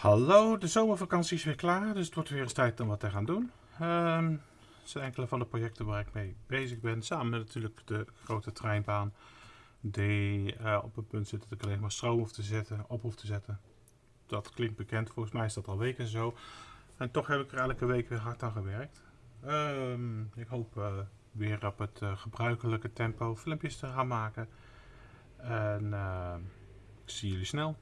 Hallo, de zomervakantie is weer klaar, dus het wordt weer eens tijd om wat te gaan doen. Ehm het zijn enkele van de projecten waar ik mee bezig ben, samen met natuurlijk de grote treinbaan die uh, op het punt zit dat ik alleen maar stroom hoef te zetten, op hoef te zetten. Dat klinkt bekend, volgens mij is dat al weken zo. En toch heb ik er elke week weer hard aan gewerkt. Um, ik hoop uh, weer op het uh, gebruikelijke tempo filmpjes te gaan maken. En ehm, ik zie jullie snel.